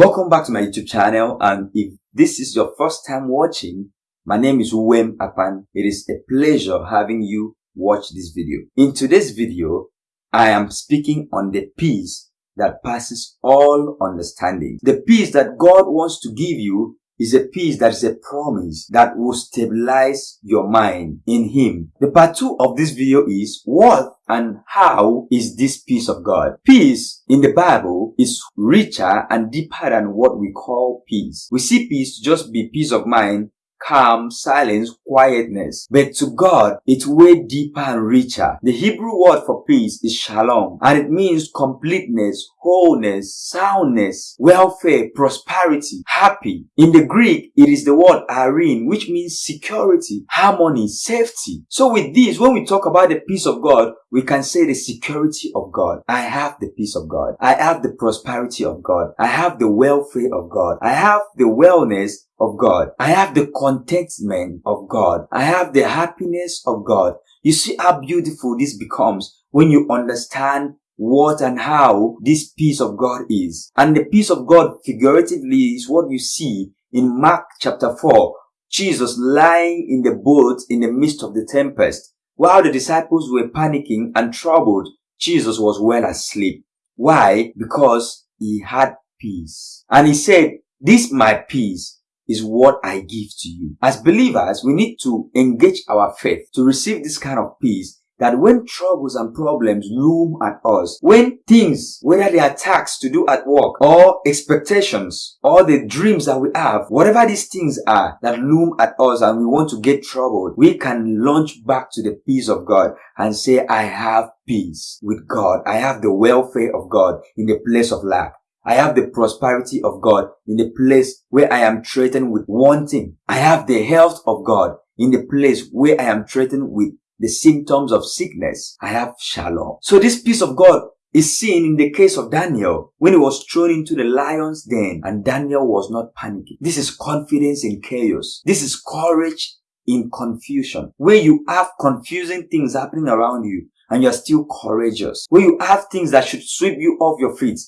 Welcome back to my YouTube channel and if this is your first time watching, my name is Uwem Akpan. It is a pleasure having you watch this video. In today's video, I am speaking on the peace that passes all understanding. The peace that God wants to give you is a peace that is a promise that will stabilize your mind in Him. The part two of this video is what and how is this peace of God? Peace in the Bible is richer and deeper than what we call peace. We see peace just be peace of mind calm, silence, quietness. But to God, it's way deeper and richer. The Hebrew word for peace is shalom, and it means completeness, wholeness, soundness, welfare, prosperity, happy. In the Greek, it is the word eirene, which means security, harmony, safety. So with this, when we talk about the peace of God, we can say the security of God. I have the peace of God. I have the prosperity of God. I have the welfare of God. I have the wellness of God. I have the contentment of God. I have the happiness of God. You see how beautiful this becomes when you understand what and how this peace of God is. And the peace of God figuratively is what you see in Mark chapter 4. Jesus lying in the boat in the midst of the tempest. While the disciples were panicking and troubled, Jesus was well asleep. Why? Because he had peace. And he said, this my peace is what I give to you. As believers, we need to engage our faith to receive this kind of peace that when troubles and problems loom at us, when things, whether they are tasks to do at work or expectations or the dreams that we have, whatever these things are that loom at us and we want to get troubled, we can launch back to the peace of God and say, I have peace with God. I have the welfare of God in the place of lack. I have the prosperity of God in the place where I am threatened with wanting. I have the health of God in the place where I am threatened with the symptoms of sickness. I have shalom. So this peace of God is seen in the case of Daniel when he was thrown into the lion's den and Daniel was not panicking. This is confidence in chaos. This is courage in confusion. Where you have confusing things happening around you and you're still courageous. Where you have things that should sweep you off your feet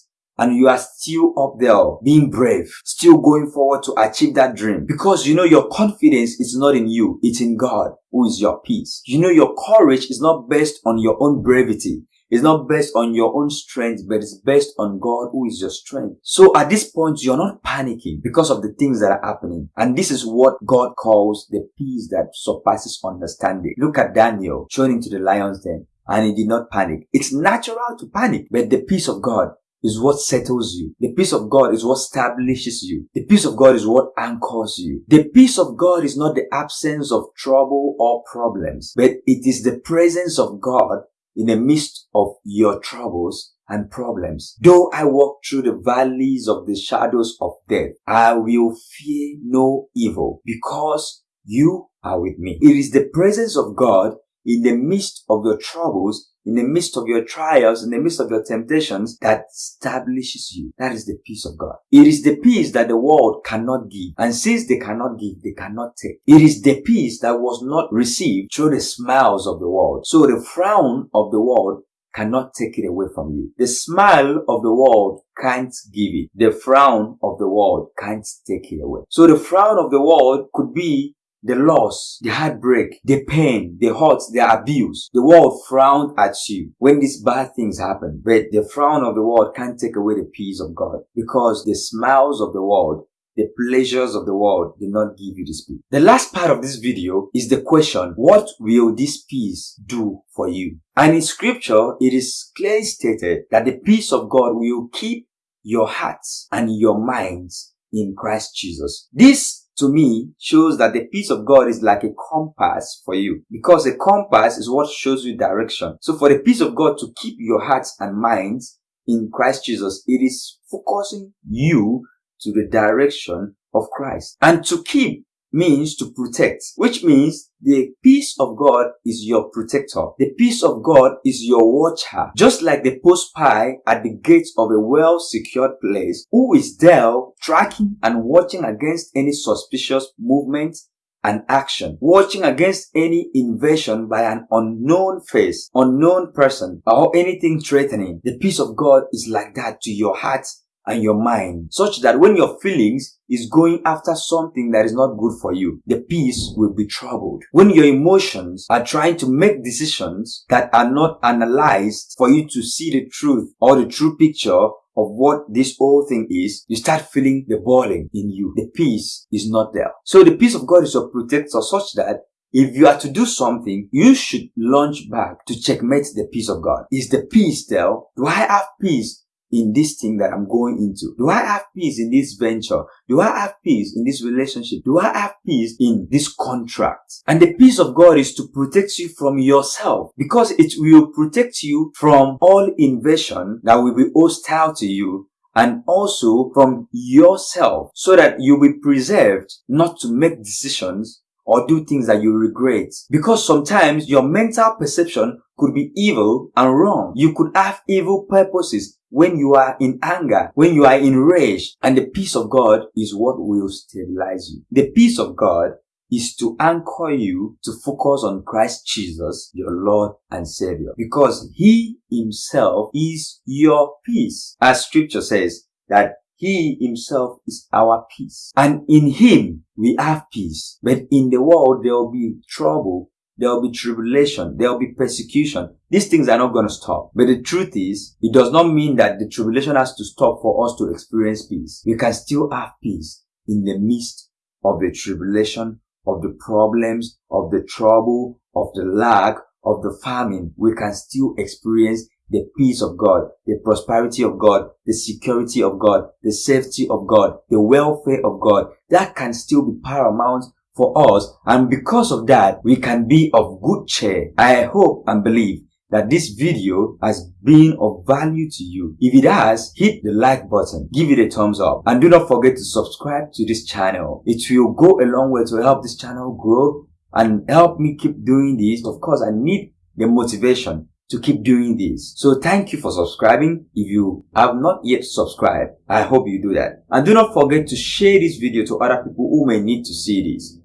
and you are still up there being brave, still going forward to achieve that dream. Because you know your confidence is not in you, it's in God who is your peace. You know your courage is not based on your own brevity. It's not based on your own strength, but it's based on God who is your strength. So at this point, you're not panicking because of the things that are happening. And this is what God calls the peace that surpasses understanding. Look at Daniel thrown into the lion's den and he did not panic. It's natural to panic, but the peace of God is what settles you. The peace of God is what establishes you. The peace of God is what anchors you. The peace of God is not the absence of trouble or problems, but it is the presence of God in the midst of your troubles and problems. Though I walk through the valleys of the shadows of death, I will fear no evil because you are with me. It is the presence of God in the midst of your troubles in the midst of your trials, in the midst of your temptations, that establishes you. That is the peace of God. It is the peace that the world cannot give. And since they cannot give, they cannot take. It is the peace that was not received through the smiles of the world. So the frown of the world cannot take it away from you. The smile of the world can't give it. The frown of the world can't take it away. So the frown of the world could be the loss, the heartbreak, the pain, the hurt, the abuse. The world frowned at you when these bad things happen. But the frown of the world can't take away the peace of God because the smiles of the world the pleasures of the world do not give you this peace. The last part of this video is the question, what will this peace do for you? And in scripture, it is clearly stated that the peace of God will keep your hearts and your minds in Christ Jesus. This to me shows that the peace of God is like a compass for you because a compass is what shows you direction. So for the peace of God to keep your hearts and minds in Christ Jesus, it is focusing you to the direction of Christ. And to keep means to protect, which means the peace of God is your protector. The peace of God is your watcher. Just like the post spy at the gates of a well-secured place who is there tracking and watching against any suspicious movement and action, watching against any invasion by an unknown face, unknown person, or anything threatening. The peace of God is like that to your heart and your mind such that when your feelings is going after something that is not good for you, the peace will be troubled. When your emotions are trying to make decisions that are not analyzed for you to see the truth or the true picture of what this whole thing is, you start feeling the boiling in you. The peace is not there. So the peace of God is your protector such that if you are to do something, you should launch back to checkmate the peace of God. Is the peace there? Do I have peace in this thing that I'm going into? Do I have peace in this venture? Do I have peace in this relationship? Do I have peace in this contract? And the peace of God is to protect you from yourself because it will protect you from all invasion that will be hostile to you and also from yourself so that you'll be preserved not to make decisions or do things that you regret. Because sometimes your mental perception could be evil and wrong. You could have evil purposes when you are in anger, when you are in rage, and the peace of God is what will stabilize you. The peace of God is to anchor you to focus on Christ Jesus, your Lord and Savior, because He Himself is your peace. As scripture says that he himself is our peace. And in him we have peace. But in the world there will be trouble. There will be tribulation. There will be persecution. These things are not going to stop. But the truth is, it does not mean that the tribulation has to stop for us to experience peace. We can still have peace in the midst of the tribulation, of the problems, of the trouble, of the lack, of the famine. We can still experience the peace of God, the prosperity of God, the security of God, the safety of God, the welfare of God, that can still be paramount for us. And because of that, we can be of good cheer. I hope and believe that this video has been of value to you. If it has, hit the like button, give it a thumbs up, and do not forget to subscribe to this channel. It will go a long way to help this channel grow and help me keep doing this. Of course, I need the motivation to keep doing this. So thank you for subscribing. If you have not yet subscribed, I hope you do that. And do not forget to share this video to other people who may need to see this.